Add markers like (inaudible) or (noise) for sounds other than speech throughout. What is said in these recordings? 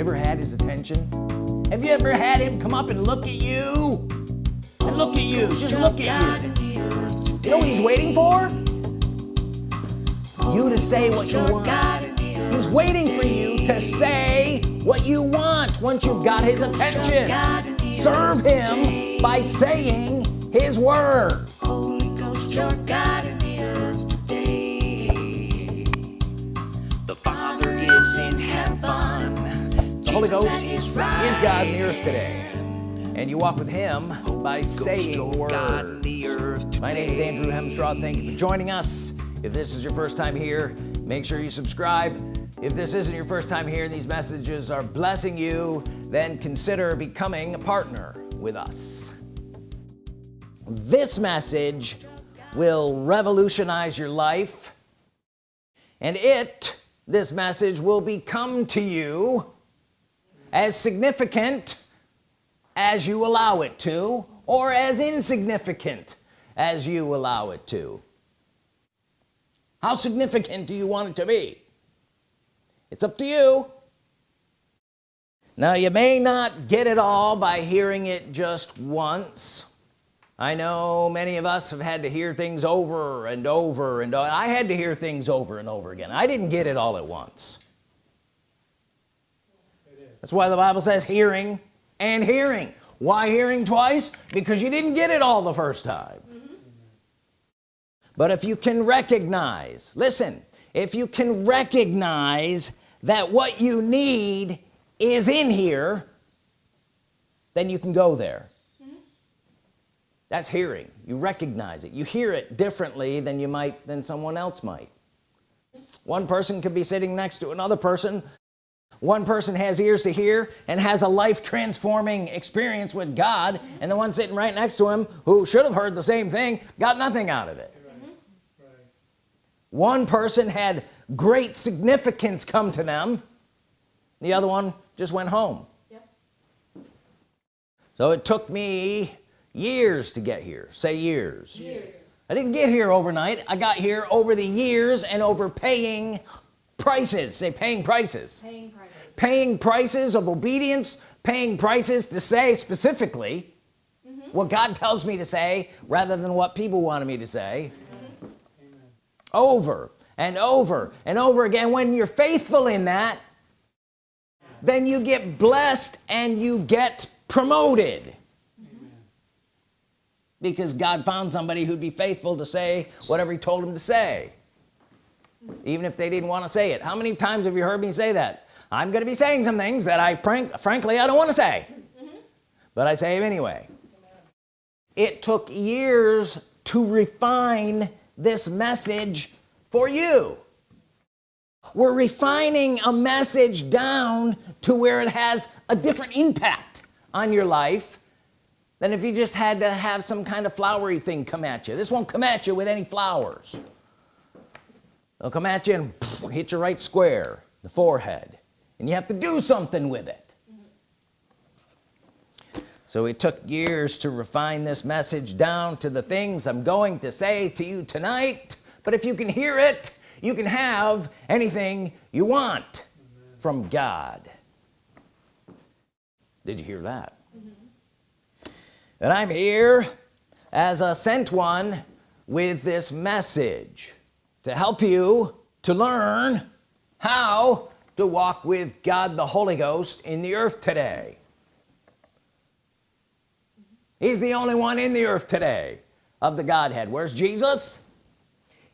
you ever had his attention? Have you ever had him come up and look at you? And look at you just look at you. You know what he's waiting for? You to say what you want. He's waiting for you to say what you want once you've got his attention. Serve him by saying his word. Holy Ghost, your God in the earth today. The Father is in heaven the Holy Ghost is God in the earth today. And you walk with him by saying word my name is Andrew Hemstraw. Thank you for joining us. If this is your first time here make sure you subscribe. If this isn't your first time here and these messages are blessing you then consider becoming a partner with us. This message will revolutionize your life and it this message will become to you as significant as you allow it to or as insignificant as you allow it to? How significant do you want it to be? It's up to you. Now you may not get it all by hearing it just once. I know many of us have had to hear things over and over and I had to hear things over and over again. I didn't get it all at once that's why the Bible says hearing and hearing. Why hearing twice? Because you didn't get it all the first time. Mm -hmm. but if you can recognize listen if you can recognize that what you need is in here then you can go there. That's hearing. You recognize it. You hear it differently than you might than someone else might. One person could be sitting next to another person one person has ears to hear and has a life transforming experience with God and the one sitting right next to him who should have heard the same thing got nothing out of it. One person had great significance come to them. The other one just went home. Yep. so it took me years to get here. Say years. years. I didn't get here overnight. I got here over the years and over paying prices. Say paying prices. Paying prices, paying prices of obedience paying prices to say specifically mm -hmm. what God tells me to say rather than what people wanted me to say. Mm -hmm. over and over and over again. When you're faithful in that then you get blessed and you get promoted. Because God found somebody who'd be faithful to say whatever he told him to say even if they didn't want to say it. How many times have you heard me say that? I'm gonna be saying some things that I prank frankly I don't want to say. Mm -hmm. but I say them anyway. It took years to refine this message for you. We're refining a message down to where it has a different impact on your life than if you just had to have some kind of flowery thing come at you. This won't come at you with any flowers they'll come at you and hit you right square the forehead. And you have to do something with it. So it took years to refine this message down to the things I'm going to say to you tonight. But if you can hear it you can have anything you want from God. Did you hear that? And I'm here as a sent one with this message to help you to learn how to walk with God the Holy Ghost in the earth today. He's the only one in the earth today of the Godhead. Where's Jesus?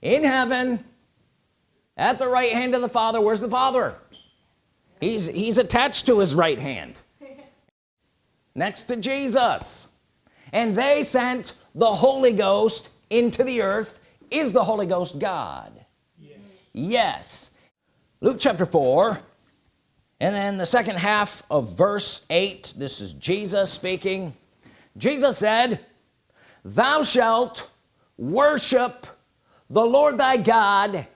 In heaven at the right hand of the Father. Where's the Father? He's he's attached to his right hand. Next to Jesus. And they sent the Holy Ghost into the earth is the Holy Ghost God? Yes, yes. Luke chapter 4 and then the second half of verse 8 this is Jesus speaking. Jesus said thou shalt worship the Lord thy God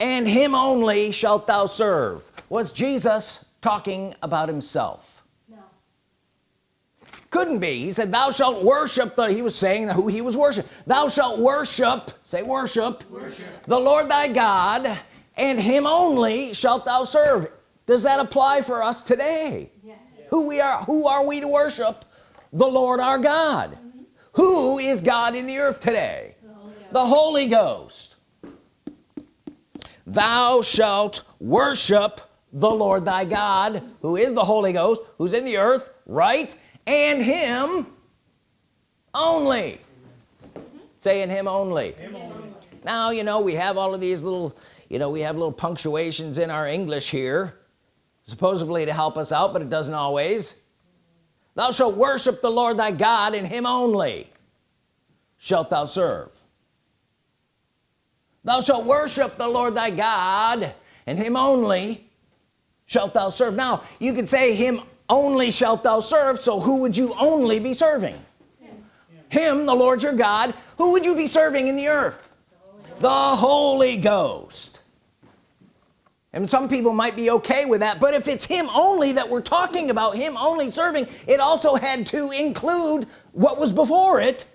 and him only shalt thou serve. Was Jesus talking about himself couldn't be. He said thou shalt worship the he was saying who he was worship thou shalt worship say worship, worship. the Lord thy God and him only shalt thou serve. Does that apply for us today? Yes. who we are who are we to worship? The Lord our God. Mm -hmm. who is God in the earth today? The Holy, the Holy Ghost. Thou shalt worship the Lord thy God who is the Holy Ghost who's in the earth right and him only. Say in him only. him only. Now you know we have all of these little you know we have little punctuations in our English here supposedly to help us out but it doesn't always. Thou shalt worship the Lord thy God and him only shalt thou serve. Thou shalt worship the Lord thy God and him only shalt thou serve. Now you could say him only shalt thou serve so who would you only be serving? Him, him the Lord your God who would you be serving in the earth? The Holy Ghost. And some people might be okay with that but if it's him only that we're talking about him only serving it also had to include what was before it.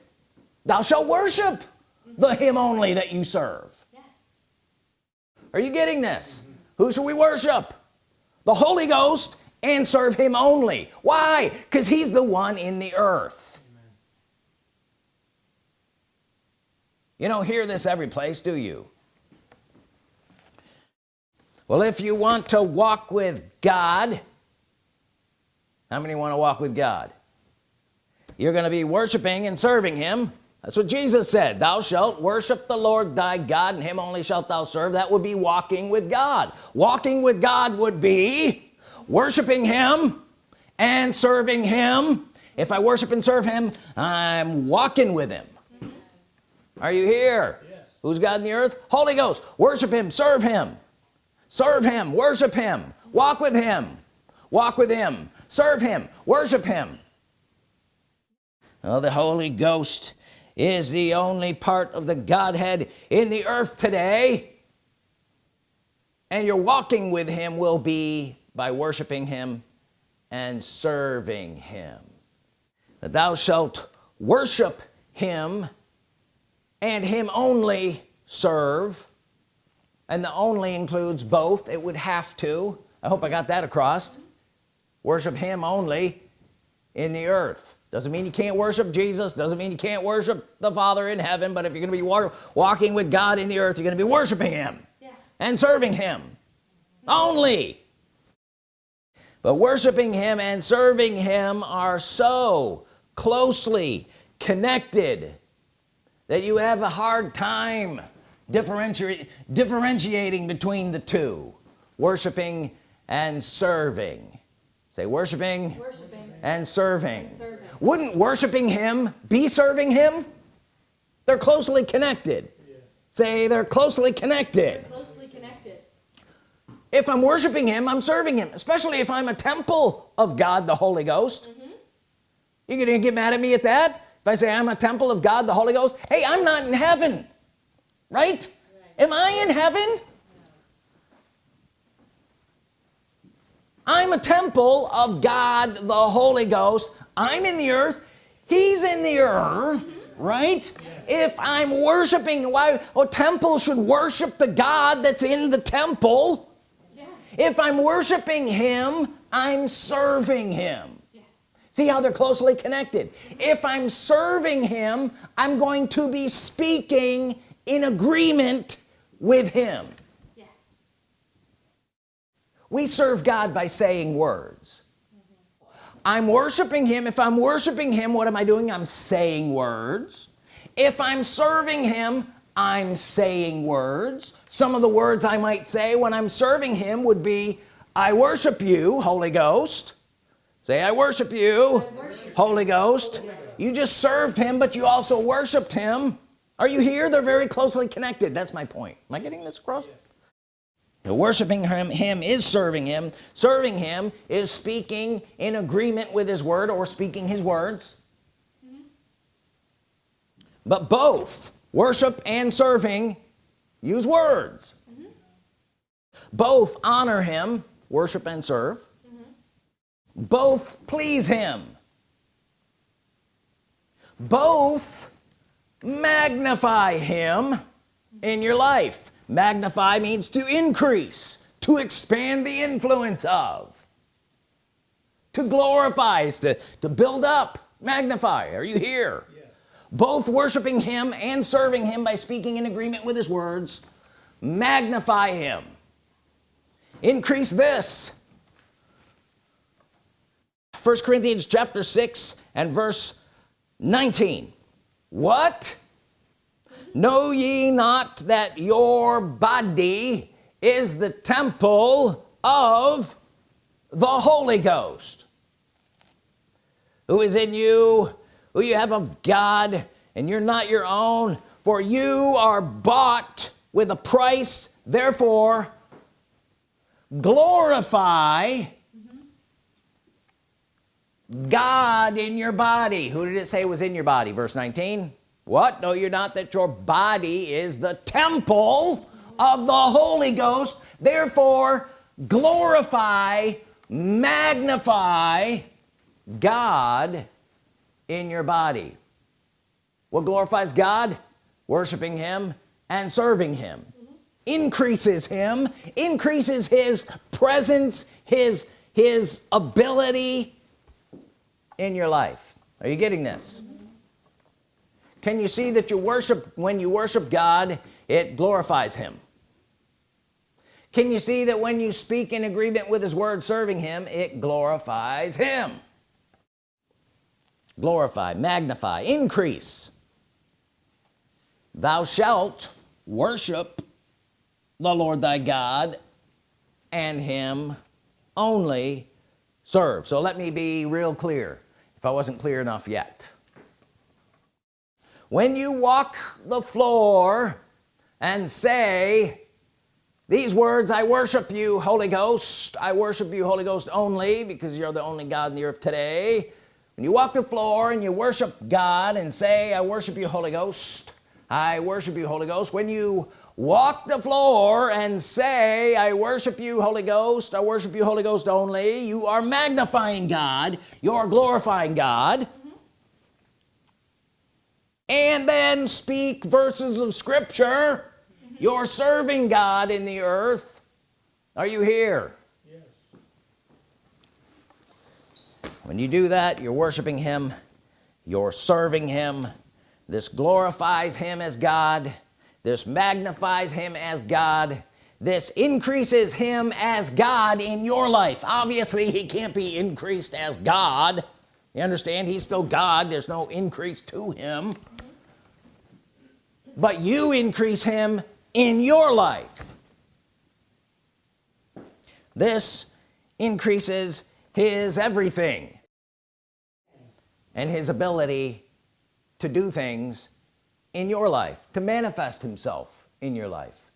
Thou shalt worship the him only that you serve. Yes. are you getting this? Who should we worship? The Holy Ghost and serve him only. Why? Because he's the one in the earth. Amen. you don't hear this every place do you? Well if you want to walk with God how many want to walk with God? You're gonna be worshiping and serving him. That's what Jesus said thou shalt worship the Lord thy God and him only shalt thou serve. That would be walking with God. Walking with God would be worshiping him and serving him. If I worship and serve him I'm walking with him. Are you here? Yes. who's God in the earth? Holy Ghost. Worship him. Serve him. Serve him. Worship him. Walk with him. Walk with him. Serve him. Worship him. The Holy Ghost is the only part of the Godhead in the earth today. And your walking with him will be by worshiping him and serving him. That thou shalt worship him and him only serve. And the only includes both. It would have to I hope I got that across worship him only in the earth. Doesn't mean you can't worship Jesus. Doesn't mean you can't worship the Father in heaven. But if you're gonna be walking with God in the earth you're gonna be worshiping him yes. and serving him only but worshiping him and serving him are so closely connected that you have a hard time differentiating differentiating between the two worshiping and serving say worshiping, worshiping. And, serving. and serving wouldn't worshiping him be serving him they're closely connected yeah. say they're closely connected. they're closely connected if I'm worshiping him I'm serving him especially if I'm a temple of God the Holy Ghost mm -hmm. you gonna get mad at me at that if I say I'm a temple of God the Holy Ghost hey I'm not in heaven right, right. am I in heaven I'm a temple of God the Holy Ghost I'm in the earth he's in the earth right if I'm worshiping why a temple should worship the God that's in the temple. If I'm worshiping him I'm serving him. See how they're closely connected? If I'm serving him I'm going to be speaking in agreement with him. Yes. we serve God by saying words. I'm worshiping him. If I'm worshiping him what am I doing? I'm saying words. If I'm serving him I'm saying words. Some of the words I might say when I'm serving him would be I worship you Holy Ghost. Say I worship you, I worship Holy Ghost. You just served him but you also worshiped him. Are you here? They're very closely connected. That's my point. Am I getting this across? Yeah. worshiping him him is serving him. Serving him is speaking in agreement with his word or speaking his words. Mm -hmm. but both worship and serving use words. Mm -hmm. both honor him worship and serve. Both please him. Both magnify him in your life. Magnify means to increase to expand the influence of. To glorify is to, to build up magnify. Are you here. Both worshiping him and serving him by speaking in agreement with his words magnify him. Increase this. First Corinthians chapter 6 and verse 19 what? Know ye not that your body is the temple of the Holy Ghost who is in you who you have of God and you're not your own for you are bought with a price. Therefore glorify God in your body. Who did it say was in your body? Verse 19 what? No you're not that your body is the temple of the Holy Ghost. Therefore glorify magnify God in your body. What glorifies God? Worshiping him and serving him. Increases him increases his presence his his ability in your life. Are you getting this? Can you see that you worship when you worship God it glorifies him? Can you see that when you speak in agreement with his word serving him it glorifies him glorify magnify increase. Thou shalt worship the Lord thy God and him only serve. So let me be real clear if I wasn't clear enough yet. When you walk the floor and say these words I worship you Holy Ghost. I worship you Holy Ghost only because you're the only God in the earth today when you walk the floor and you worship God and say I worship you Holy Ghost I worship you Holy Ghost when you walk the floor and say I worship you Holy Ghost I worship you Holy Ghost only you are magnifying God you're glorifying God. And then speak verses of Scripture. You're serving God in the earth. Are you here when you do that you're worshiping him you're serving him. This glorifies him as God. This magnifies him as God. This increases him as God in your life. Obviously he can't be increased as God. You understand? He's still God. There's no increase to him. But you increase him in your life. This increases his everything and his ability to do things in your life to manifest himself in your life.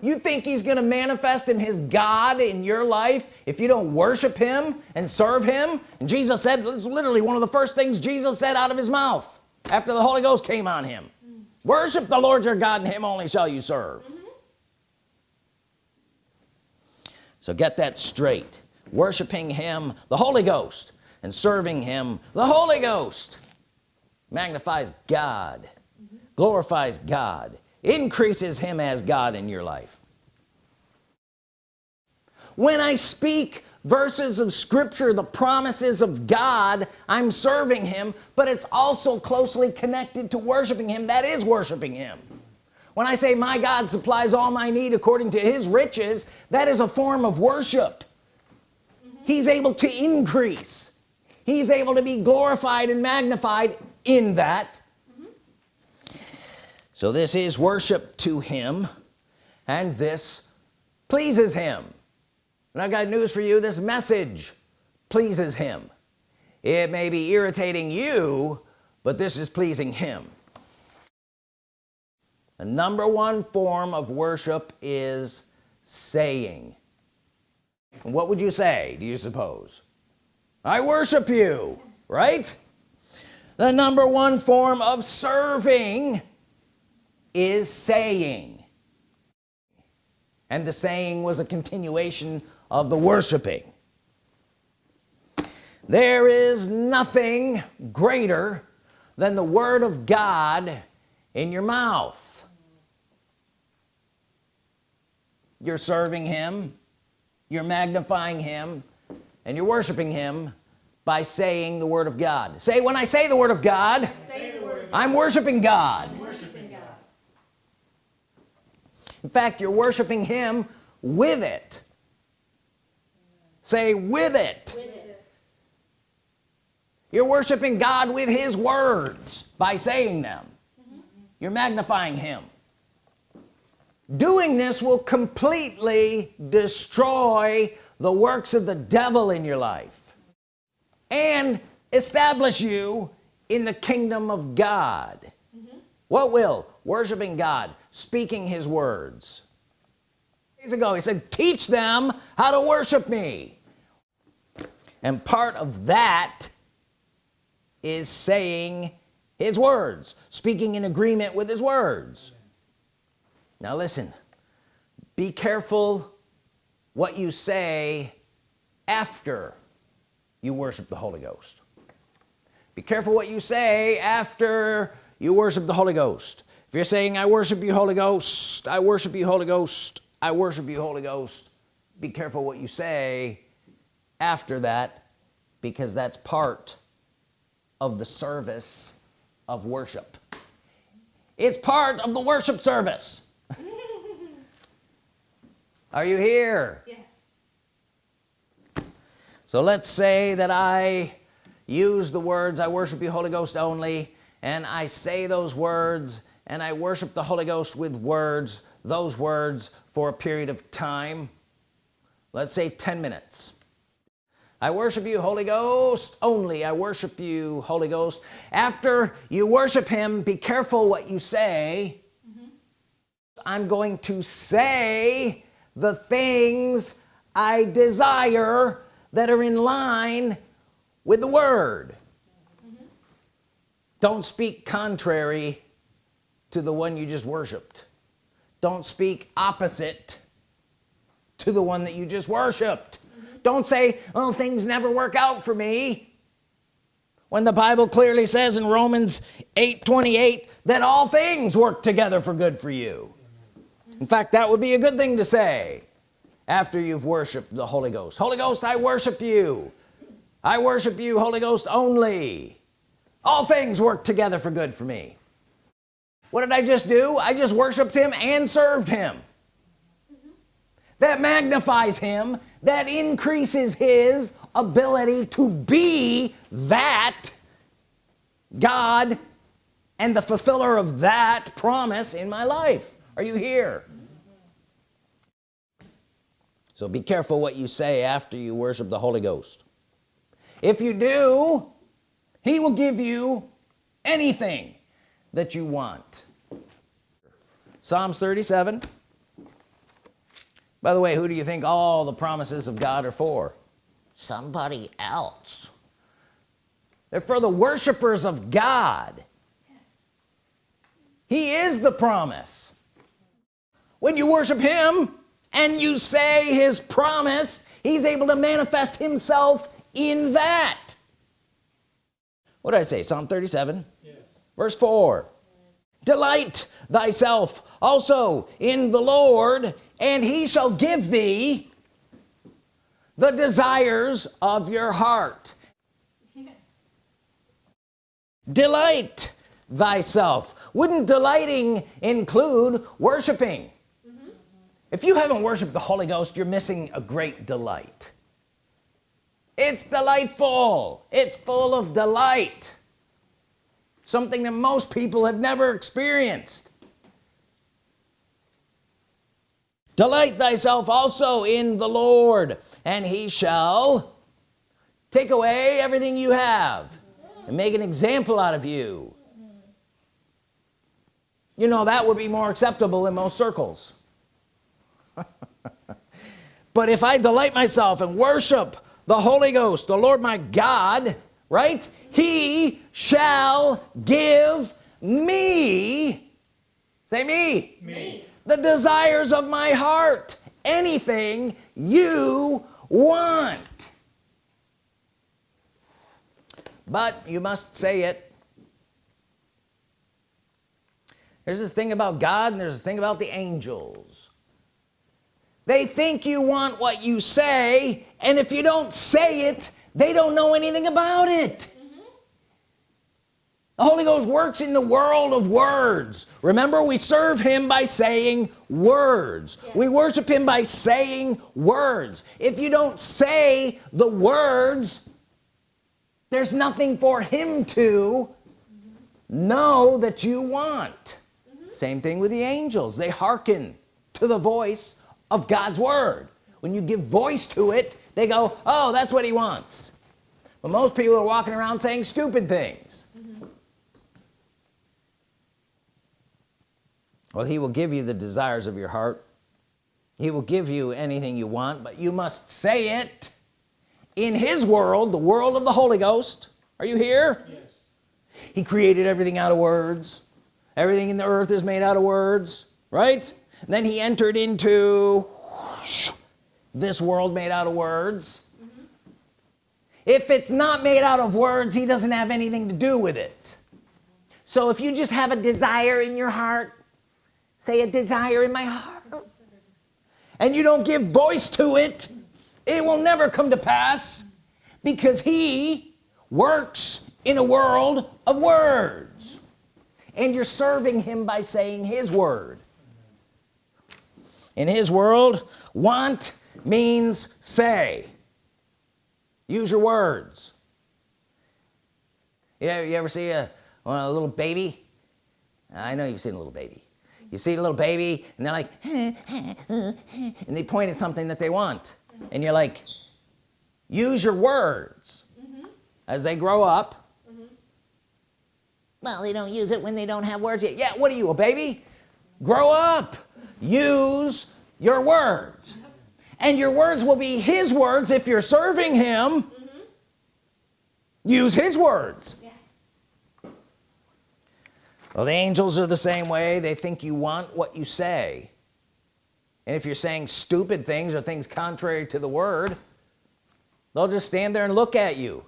You think he's gonna manifest in his God in your life if you don't worship him and serve him? And Jesus said literally one of the first things Jesus said out of his mouth after the Holy Ghost came on him. Worship the Lord your God and him only shall you serve. Mm -hmm. so get that straight. Worshiping him the Holy Ghost and serving him. The Holy Ghost magnifies God glorifies God increases him as God in your life. When I speak verses of Scripture the promises of God I'm serving him but it's also closely connected to worshiping him that is worshiping him. When I say my God supplies all my need according to his riches that is a form of worship. Mm -hmm. he's able to increase he's able to be glorified and magnified in that. So this is worship to him and this pleases him. And I got news for you this message pleases him. It may be irritating you but this is pleasing him. The number one form of worship is saying. What would you say do you suppose I worship you right? The number one form of serving is saying. And the saying was a continuation of the worshiping. There is nothing greater than the Word of God in your mouth. You're serving him. You're magnifying him and you're worshiping him by saying the Word of God say when I say the Word of God, word of God I'm worshiping God. I'm worshiping God in fact you're worshiping him with it say with it, with it. you're worshiping God with his words by saying them mm -hmm. you're magnifying him doing this will completely destroy the works of the devil in your life and establish you in the kingdom of God. Mm -hmm. what will? Worshiping God speaking his words. Days ago he said teach them how to worship me. And part of that is saying his words speaking in agreement with his words. Now listen be careful what you say after you worship the Holy Ghost. Be careful what you say after you worship the Holy Ghost. If you're saying I worship you Holy Ghost I worship you Holy Ghost I worship you Holy Ghost be careful what you say after that because that's part of the service of worship. It's part of the worship service (laughs) are you here? Yes. So let's say that I use the words I worship you Holy Ghost only and I say those words and I worship the Holy Ghost with words those words for a period of time. Let's say 10 minutes. I worship you Holy Ghost only. I worship you Holy Ghost. After you worship him be careful what you say. Mm -hmm. I'm going to say the things I desire that are in line with the Word. Don't speak contrary to the one you just worshiped. Don't speak opposite to the one that you just worshiped. Mm -hmm. don't say oh things never work out for me. When the Bible clearly says in Romans 8 28 that all things work together for good for you in fact that would be a good thing to say after you've worshiped the Holy Ghost. Holy Ghost I worship you. I worship you Holy Ghost only. All things work together for good for me. What did I just do? I just worshiped him and served him. That magnifies him. That increases his ability to be that God and the fulfiller of that promise in my life. Are you here so be careful what you say after you worship the Holy Ghost. If you do he will give you anything that you want. Psalms 37 by the way who do you think all the promises of God are for? Somebody else. They're for the worshipers of God. Yes. he is the promise. When you worship him and you say his promise he's able to manifest himself in that. What did I say? Psalm 37 yeah. verse 4 delight thyself also in the Lord and he shall give thee the desires of your heart. Delight thyself. Wouldn't delighting include worshiping. If you haven't worshiped the Holy Ghost you're missing a great delight. It's delightful. It's full of delight. Something that most people have never experienced. Delight thyself also in the Lord and he shall take away everything you have and make an example out of you. You know that would be more acceptable in most circles but if I delight myself and worship the Holy Ghost the Lord my God right he shall give me say me, me. the desires of my heart. Anything you want. But you must say it. There's this thing about God and there's a thing about the angels they think you want what you say and if you don't say it they don't know anything about it. The Holy Ghost works in the world of words. Remember we serve him by saying words. Yes. we worship him by saying words. If you don't say the words there's nothing for him to know that you want. Mm -hmm. same thing with the angels. They hearken to the voice of God's Word. When you give voice to it they go oh that's what he wants. But most people are walking around saying stupid things. Well he will give you the desires of your heart. He will give you anything you want but you must say it in his world the world of the Holy Ghost. Are you here? Yes. he created everything out of words. Everything in the earth is made out of words right then he entered into this world made out of words. Mm -hmm. if it's not made out of words he doesn't have anything to do with it. So if you just have a desire in your heart say a desire in my heart and you don't give voice to it it will never come to pass because he works in a world of words. And you're serving him by saying his word in his world want means say. Use your words. Yeah you ever see a, a little baby? I know you've seen a little baby. You see a little baby and they're like (laughs) and they point at something that they want. And you're like use your words. Mm -hmm. as they grow up. Mm -hmm. well they don't use it when they don't have words yet. Yeah what are you a baby? Grow up use your words. And your words will be his words if you're serving him. Mm -hmm. use his words. Well the angels are the same way. They think you want what you say. And if you're saying stupid things or things contrary to the word they'll just stand there and look at you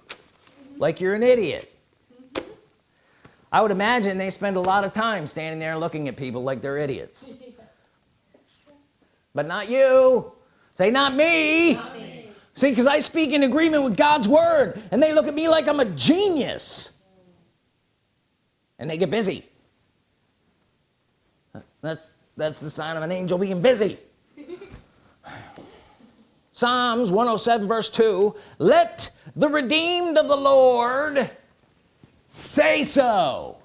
like you're an idiot. I would imagine they spend a lot of time standing there looking at people like they're idiots (laughs) but not you. Say not me, not me. see because I speak in agreement with God's Word and they look at me like I'm a genius. And they get busy. That's that's the sign of an angel being busy. (laughs) Psalms 107 verse 2 let the redeemed of the Lord say so.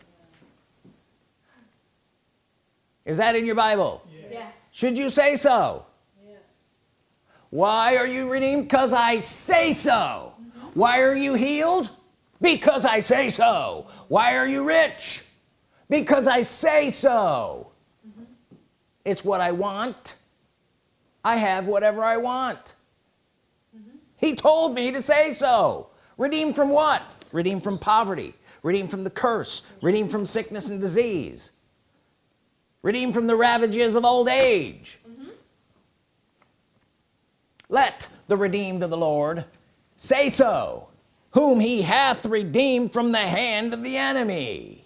Is that in your Bible? Yes should you say so? Yes. Why are you redeemed? Because I say so. Why are you healed? Because I say so. Why are you rich? Because I say so. It's what I want. I have whatever I want. Mm -hmm. he told me to say so. Redeemed from what? Redeemed from poverty. Redeemed from the curse. Redeemed from sickness and disease redeemed from the ravages of old age. Mm -hmm. let the redeemed of the Lord say so whom he hath redeemed from the hand of the enemy.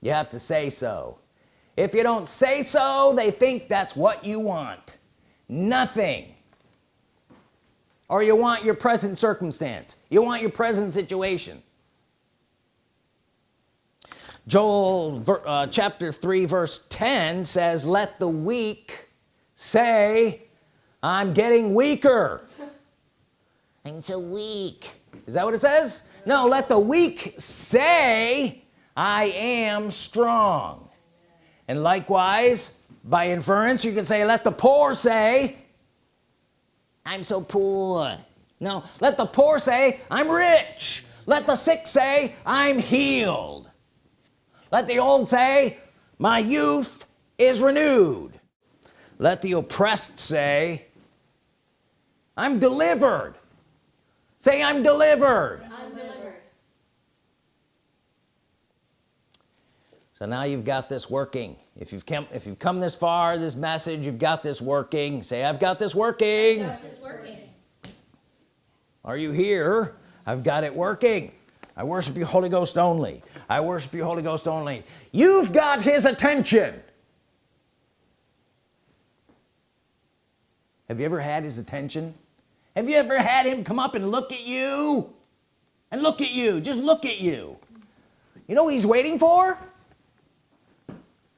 You have to say so. If you don't say so they think that's what you want. Nothing. Or you want your present circumstance. You want your present situation Joel uh, chapter 3 verse 10 says let the weak say I'm getting weaker I'm so weak. Is that what it says? No let the weak say I am strong. And likewise by inference you can say let the poor say I'm so poor no let the poor say I'm rich. Let the sick say I'm healed let the old say my youth is renewed. Let the oppressed say I'm delivered. Say I'm delivered. So now you've got this working. If you've come if you've come this far this message you've got this working. Say I've got this working, got this working. are you here? I've got it working I worship you Holy Ghost only. I worship you Holy Ghost only. You've got his attention. Have you ever had his attention? Have you ever had him come up and look at you? And look at you. Just look at you. You know what he's waiting for?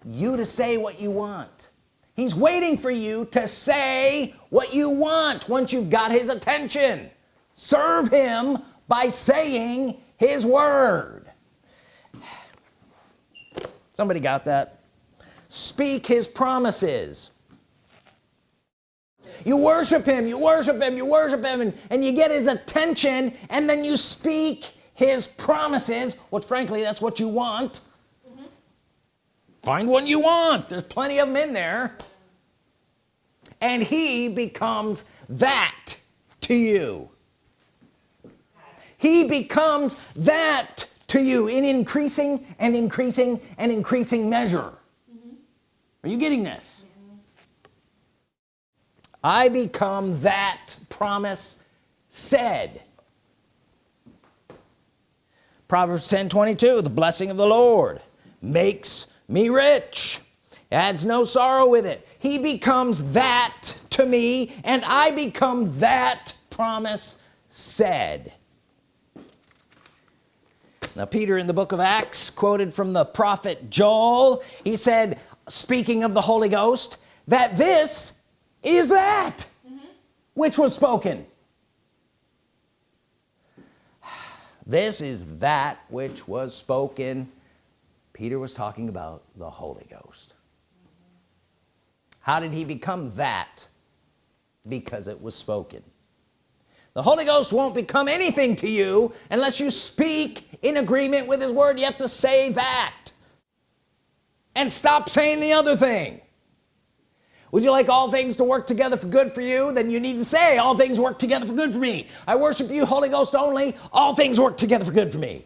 You to say what you want. He's waiting for you to say what you want once you've got his attention. Serve him by saying his word. Somebody got that? Speak his promises. You worship him you worship him you worship him and, and you get his attention and then you speak his promises which frankly that's what you want. Mm -hmm. find one you want. There's plenty of them in there. And he becomes that to you he becomes that to you in increasing and increasing and increasing measure. Mm -hmm. are you getting this? I become that promise said. Proverbs 10 22 the blessing of the Lord makes me rich adds no sorrow with it. He becomes that to me and I become that promise said now Peter in the book of Acts quoted from the prophet Joel he said speaking of the Holy Ghost that this is that mm -hmm. which was spoken. This is that which was spoken. Peter was talking about the Holy Ghost. How did he become that? Because it was spoken the Holy Ghost won't become anything to you unless you speak in agreement with his word. You have to say that. And stop saying the other thing. Would you like all things to work together for good for you? Then you need to say all things work together for good for me. I worship you Holy Ghost only. All things work together for good for me.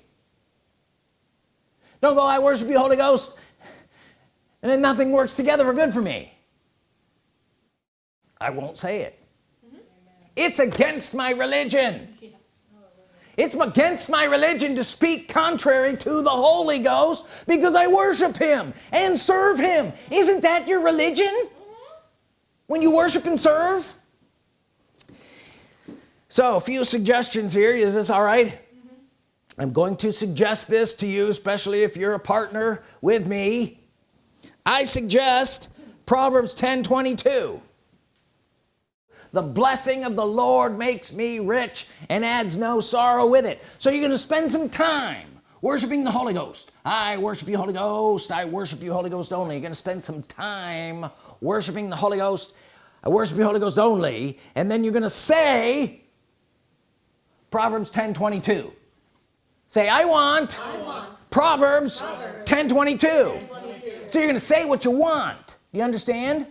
Don't go I worship you Holy Ghost and then nothing works together for good for me. I won't say it. It's against my religion. It's against my religion to speak contrary to the Holy Ghost because I worship him and serve him. Isn't that your religion? When you worship and serve? So a few suggestions here. Is this all right? Mm -hmm. I'm going to suggest this to you especially if you're a partner with me. I suggest Proverbs 10 22 the blessing of the Lord makes me rich and adds no sorrow with it. So you're gonna spend some time worshiping the Holy Ghost. I worship you Holy Ghost. I worship you Holy Ghost only. You're gonna spend some time worshiping the Holy Ghost. I worship you Holy Ghost only. And then you're gonna say Proverbs 10 22 say I want, I want. Proverbs, Proverbs 10 22. 10 22 so you're gonna say what you want. You understand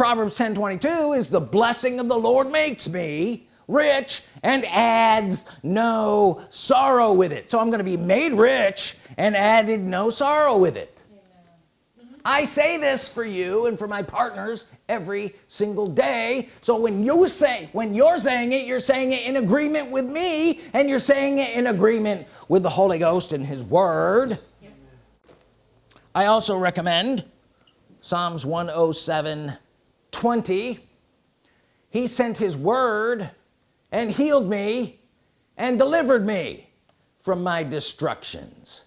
Proverbs 10 22 is the blessing of the Lord makes me rich and adds no sorrow with it. So I'm gonna be made rich and added no sorrow with it. I say this for you and for my partners every single day. So when you say when you're saying it you're saying it in agreement with me and you're saying it in agreement with the Holy Ghost and his word. Yep. I also recommend Psalms 107 20 he sent his word and healed me and delivered me from my destructions.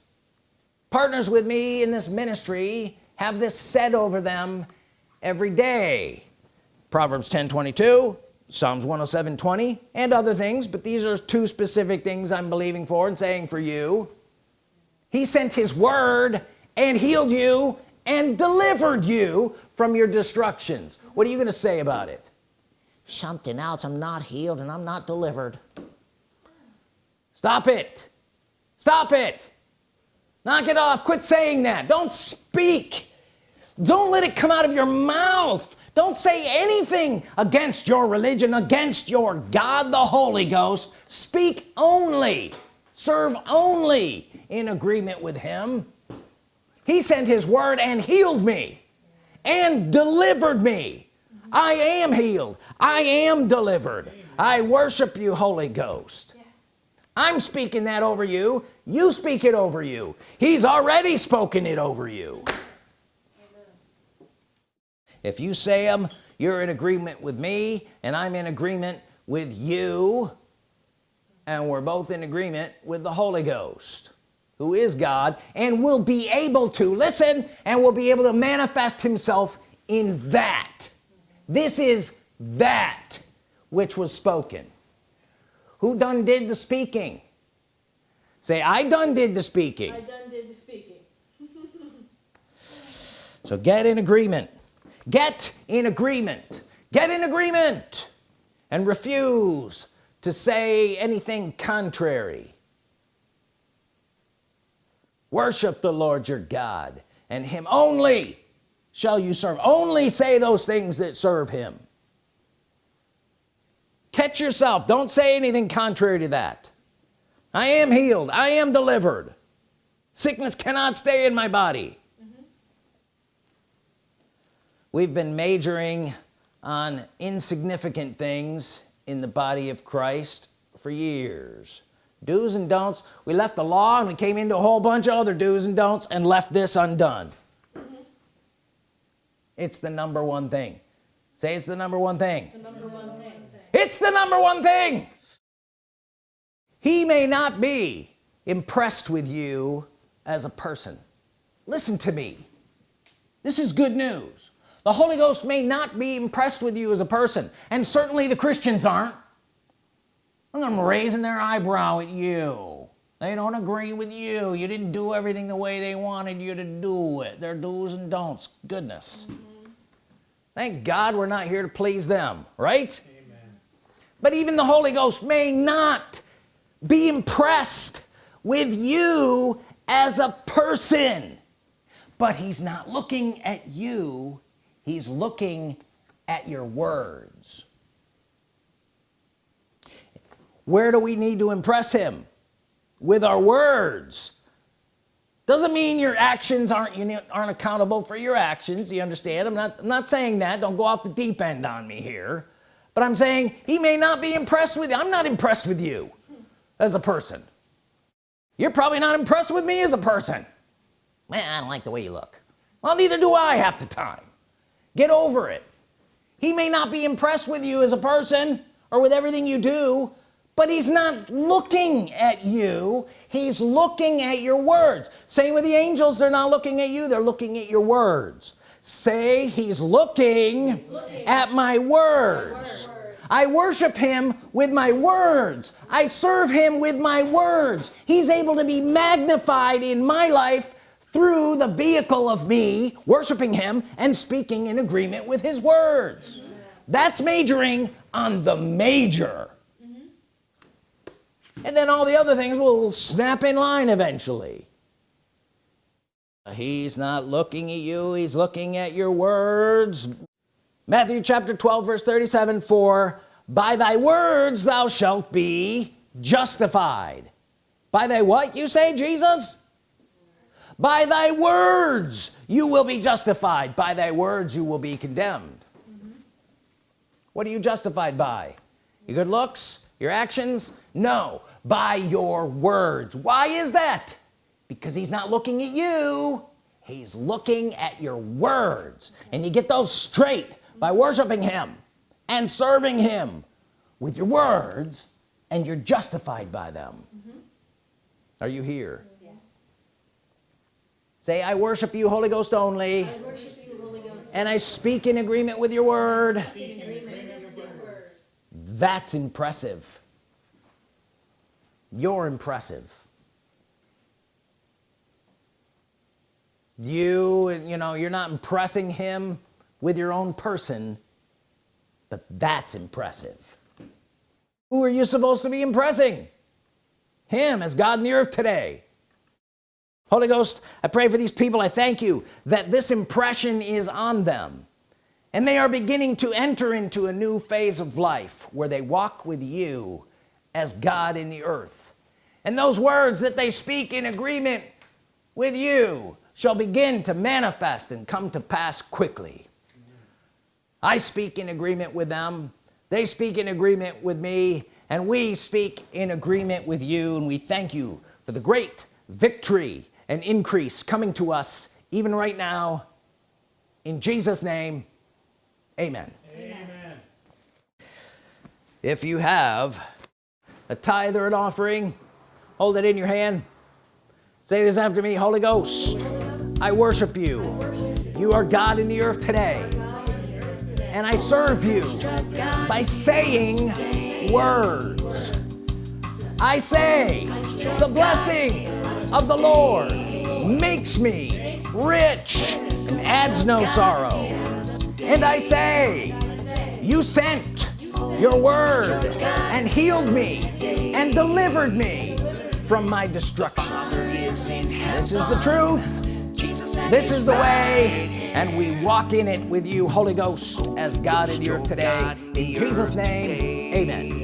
Partners with me in this ministry have this said over them every day. Proverbs 10 22 Psalms 107 20 and other things but these are two specific things I'm believing for and saying for you. He sent his word and healed you and delivered you from your destructions. What are you gonna say about it? Something else I'm not healed and I'm not delivered. Stop it. Stop it. Knock it off. Quit saying that. Don't speak. Don't let it come out of your mouth. Don't say anything against your religion against your God the Holy Ghost. Speak only. Serve only in agreement with him he sent his word and healed me and delivered me. I am healed. I am delivered. I worship you Holy Ghost. I'm speaking that over you. You speak it over you. He's already spoken it over you. If you say them you're in agreement with me and I'm in agreement with you and we're both in agreement with the Holy Ghost who is God and will be able to listen and will be able to manifest himself in that. This is that which was spoken. Who done did the speaking? Say I done did the speaking. I done did the speaking. (laughs) So get in agreement. Get in agreement. Get in agreement. And refuse to say anything contrary worship the Lord your God and him only shall you serve. Only say those things that serve him. Catch yourself. Don't say anything contrary to that. I am healed. I am delivered. Sickness cannot stay in my body. Mm-hmm. We've been majoring on insignificant things in the body of Christ for years do's and don'ts. We left the law and we came into a whole bunch of other do's and don'ts and left this undone. Mm-hmm. It's the number one thing. Say it's the number one thing. The number one thing. It's the number one thing. He may not be impressed with you as a person. Listen to me. This is good news. The Holy Ghost may not be impressed with you as a person and certainly the Christians aren't I'm raising their eyebrow at you. They don't agree with you. You didn't do everything the way they wanted you to do it. Their do's and don'ts. Goodness. Mm -hmm. thank God we're not here to please them right? Amen. but even the Holy Ghost may not be impressed with you as a person. But he's not looking at you. He's looking at your words where do we need to impress him? With our words. Doesn't mean your actions aren't you aren't accountable for your actions you understand? I'm not I'm not saying that. Don't go off the deep end on me here. But I'm saying he may not be impressed with you I'm not impressed with you as a person. You're probably not impressed with me as a person. Man I don't like the way you look. Well neither do I half the time. Get over it. He may not be impressed with you as a person or with everything you do but he's not looking at you. He's looking at your words. Same with the angels. They're not looking at you. They're looking at your words. Say he's looking, he's looking at my words. my words. I worship him with my words. I serve him with my words. He's able to be magnified in my life through the vehicle of me worshiping him and speaking in agreement with his words. That's majoring on the major and then all the other things will snap in line eventually. He's not looking at you he's looking at your words. Matthew chapter 12 verse 37 for by thy words thou shalt be justified. By thy what you say Jesus? By thy words you will be justified. By thy words you will be condemned. Mm -hmm. what are you justified by? Your good looks your actions? No by your words. Why is that? Because he's not looking at you. He's looking at your words. And you get those straight by worshiping him and serving him with your words and you're justified by them. Mm -hmm. are you here? Yes. say I worship you Holy Ghost only you, Holy Ghost. and I speak in agreement with your word. That's impressive you're impressive. You you know you're not impressing him with your own person but that's impressive. Who are you supposed to be impressing? Him as God in the earth today. Holy Ghost I pray for these people. I thank you that this impression is on them and they are beginning to enter into a new phase of life where they walk with you as God in the earth. And those words that they speak in agreement with you shall begin to manifest and come to pass quickly. I speak in agreement with them. They speak in agreement with me. And we speak in agreement with you. And we thank you for the great victory and increase coming to us even right now. In Jesus name amen, amen. if you have a tithe or an offering hold it in your hand. Say this after me Holy Ghost I worship you. You are God in the earth today. And I serve you by saying words. I say the blessing of the Lord makes me rich and adds no sorrow. And I say you sent your word and healed me and delivered me from my destructions. This is the truth. This is the way and we walk in it with you Holy Ghost as God in the earth today. In Jesus name amen